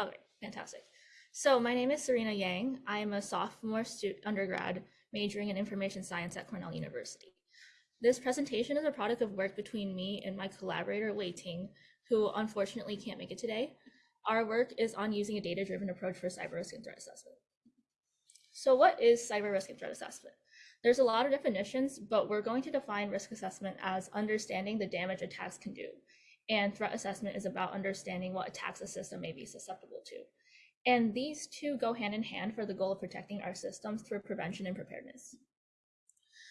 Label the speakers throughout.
Speaker 1: Okay, fantastic. So my name is Serena Yang. I am a sophomore student undergrad majoring in information science at Cornell University. This presentation is a product of work between me and my collaborator Wei Ting, who unfortunately can't make it today. Our work is on using a data-driven approach for cyber risk and threat assessment. So what is cyber risk and threat assessment? There's a lot of definitions, but we're going to define risk assessment as understanding the damage attacks can do. And threat assessment is about understanding what attacks a system may be susceptible to. And these two go hand in hand for the goal of protecting our systems through prevention and preparedness.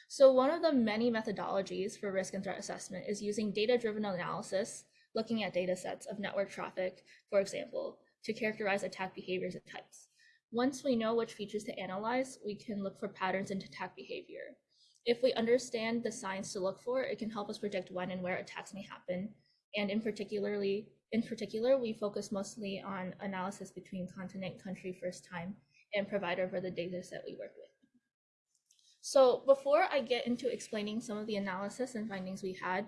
Speaker 1: So one of the many methodologies for risk and threat assessment is using data-driven analysis, looking at data sets of network traffic, for example, to characterize attack behaviors and types. Once we know which features to analyze, we can look for patterns in attack behavior. If we understand the signs to look for, it can help us predict when and where attacks may happen. And in particularly, in particular, we focus mostly on analysis between continent, country, first time, and provider for the data set we work with. So before I get into explaining some of the analysis and findings we had,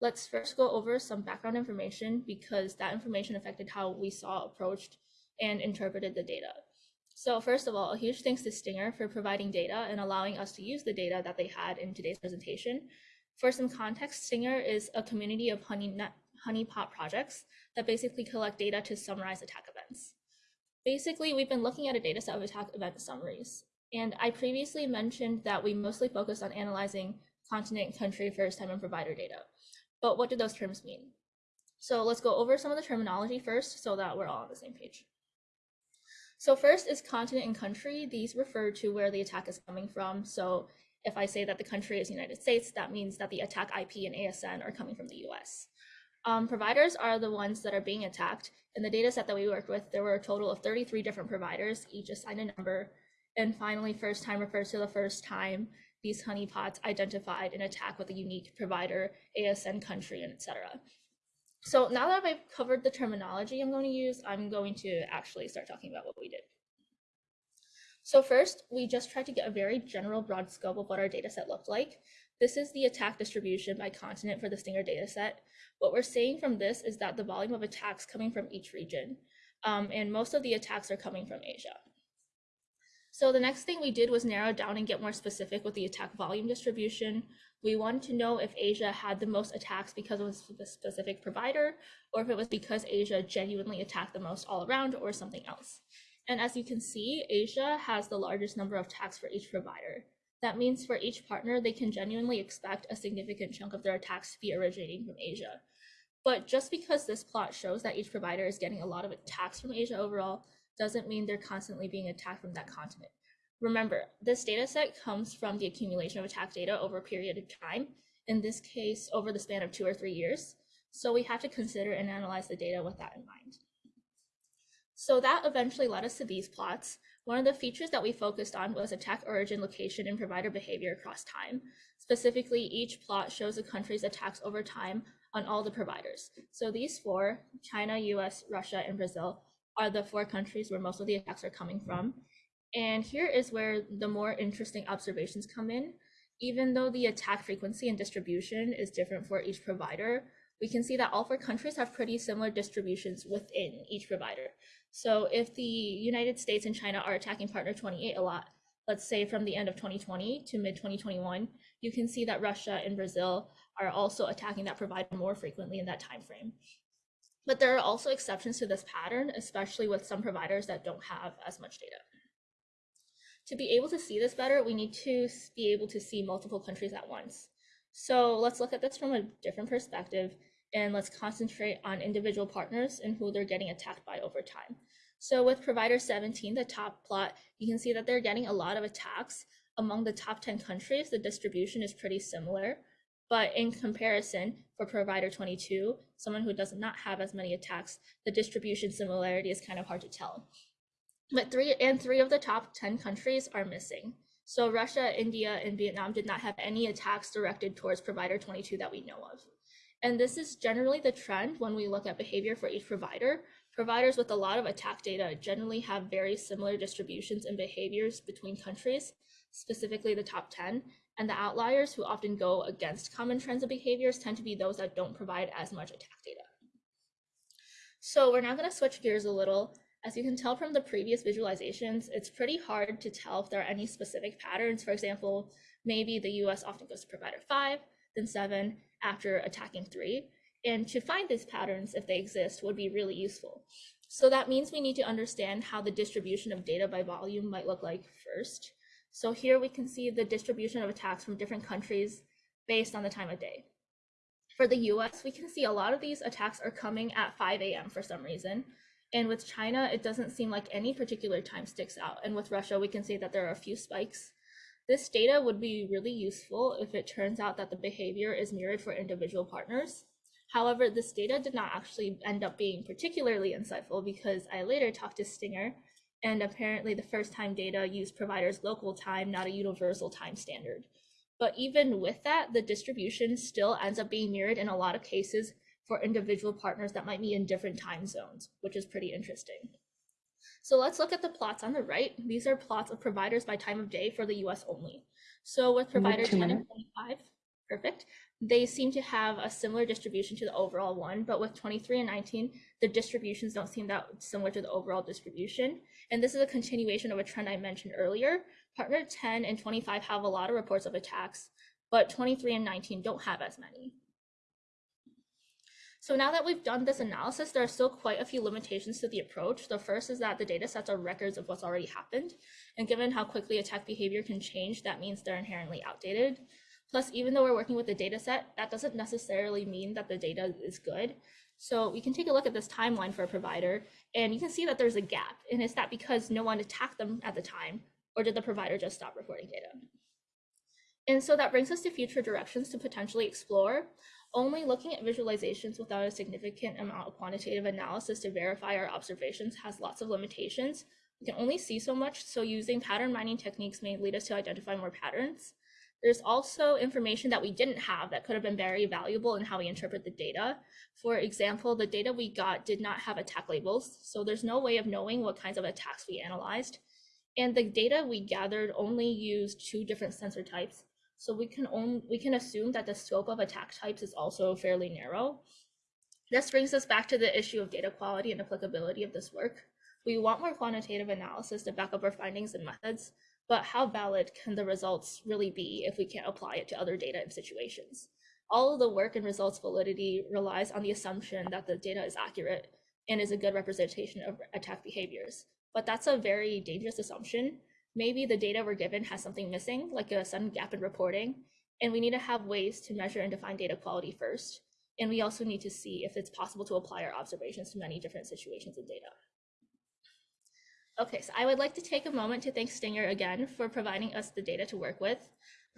Speaker 1: let's first go over some background information because that information affected how we saw, approached, and interpreted the data. So first of all, a huge thanks to STINGAR for providing data and allowing us to use the data that they had in today's presentation. For some context, STINGAR is a community of honey honeypot projects that basically collect data to summarize attack events. Basically, we've been looking at a data set of attack event summaries. And I previously mentioned that we mostly focus on analyzing continent, country, first time, and provider data. But what do those terms mean? So let's go over some of the terminology first so that we're all on the same page. So first is continent and country. These refer to where the attack is coming from. So if I say that the country is United States, that means that the attack IP and ASN are coming from the US. Um, providers are the ones that are being attacked. In the data set that we worked with, there were a total of 33 different providers, each assigned a number. And finally, first time refers to the first time these honeypots identified an attack with a unique provider, ASN country, and etc. So now that I've covered the terminology I'm going to use, I'm going to actually start talking about what we did. So first, we just tried to get a very general broad scope of what our data set looked like. This is the attack distribution by continent for the STINGAR data set. What we're seeing from this is that the volume of attacks coming from each region, um, and most of the attacks are coming from Asia. So the next thing we did was narrow down and get more specific with the attack volume distribution. We wanted to know if Asia had the most attacks because of a specific provider, or if it was because Asia genuinely attacked the most all around or something else. And as you can see, Asia has the largest number of attacks for each provider. That means for each partner, they can genuinely expect a significant chunk of their attacks to be originating from Asia. But just because this plot shows that each provider is getting a lot of attacks from Asia overall, doesn't mean they're constantly being attacked from that continent. Remember, this data set comes from the accumulation of attack data over a period of time, in this case, over the span of two or three years. So we have to consider and analyze the data with that in mind. So that eventually led us to these plots. One of the features that we focused on was attack origin, location, and provider behavior across time. Specifically, each plot shows a country's attacks over time on all the providers. So these four, China, US, Russia, and Brazil, are the four countries where most of the attacks are coming from. And here is where the more interesting observations come in. Even though the attack frequency and distribution is different for each provider, we can see that all four countries have pretty similar distributions within each provider. So if the United States and China are attacking partner 28 a lot, let's say from the end of 2020 to mid 2021, you can see that Russia and Brazil are also attacking that provider more frequently in that time frame. But there are also exceptions to this pattern, especially with some providers that don't have as much data. To be able to see this better, we need to be able to see multiple countries at once. So let's look at this from a different perspective and let's concentrate on individual partners and who they're getting attacked by over time. So with provider 17, the top plot, you can see that they're getting a lot of attacks. Among the top 10 countries, the distribution is pretty similar. But in comparison, for provider 22, someone who does not have as many attacks, the distribution similarity is kind of hard to tell. But three and three of the top 10 countries are missing. So Russia, India, and Vietnam did not have any attacks directed towards provider 22 that we know of. And this is generally the trend when we look at behavior for each provider. Providers with a lot of attack data generally have very similar distributions and behaviors between countries, specifically the top 10. And the outliers who often go against common trends of behaviors tend to be those that don't provide as much attack data. So we're now going to switch gears a little As you can tell from the previous visualizations, it's pretty hard to tell if there are any specific patterns. For example, maybe the US often goes to provider five, then seven after attacking three. And to find these patterns, if they exist, would be really useful. So that means we need to understand how the distribution of data by volume might look like first. So here we can see the distribution of attacks from different countries based on the time of day. For the US, we can see a lot of these attacks are coming at 5 a.m. for some reason. And with China, it doesn't seem like any particular time sticks out. And with Russia, we can see that there are a few spikes. This data would be really useful if it turns out that the behavior is mirrored for individual partners. However, this data did not actually end up being particularly insightful because I later talked to STINGAR, and apparently the first time data used providers' local time, not a universal time standard. But even with that, the distribution still ends up being mirrored in a lot of cases for individual partners that might be in different time zones, which is pretty interesting. So let's look at the plots on the right. These are plots of providers by time of day for the US only. So with provider 10 and 25, perfect, they seem to have a similar distribution to the overall one, but with 23 and 19, the distributions don't seem that similar to the overall distribution. And this is a continuation of a trend I mentioned earlier. Partner 10 and 25 have a lot of reports of attacks, but 23 and 19 don't have as many. So now that we've done this analysis, there are still quite a few limitations to the approach. The first is that the data sets are records of what's already happened. And given how quickly attack behavior can change, that means they're inherently outdated. Plus, even though we're working with the data set, that doesn't necessarily mean that the data is good. So we can take a look at this timeline for a provider, and you can see that there's a gap. And is that because no one attacked them at the time, or did the provider just stop reporting data? And so that brings us to future directions to potentially explore. Only looking at visualizations without a significant amount of quantitative analysis to verify our observations has lots of limitations. We can only see so much, so using pattern mining techniques may lead us to identify more patterns. There's also information that we didn't have that could have been very valuable in how we interpret the data. For example, the data we got did not have attack labels, so there's no way of knowing what kinds of attacks we analyzed. And the data we gathered only used two different sensor types, so we can only, we can assume that the scope of attack types is also fairly narrow. This brings us back to the issue of data quality and applicability of this work. We want more quantitative analysis to back up our findings and methods, but how valid can the results really be if we can't apply it to other data and situations? All of the work and results validity relies on the assumption that the data is accurate and is a good representation of attack behaviors. But that's a very dangerous assumption maybe the data we're given has something missing, like a sudden gap in reporting, and we need to have ways to measure and define data quality first. And we also need to see if it's possible to apply our observations to many different situations and data. Okay, so I would like to take a moment to thank STINGAR again for providing us the data to work with.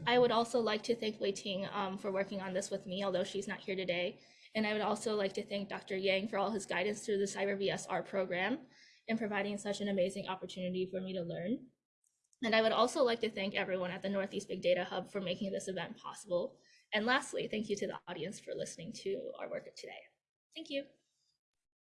Speaker 1: I would also like to thank Wei Ting um, for working on this with me, although she's not here today. And I would also like to thank Dr. Yang for all his guidance through the Cyber VSR program and providing such an amazing opportunity for me to learn. And I would also like to thank everyone at the Northeast Big Data Hub for making this event possible. And lastly, thank you to the audience for listening to our work today. Thank you.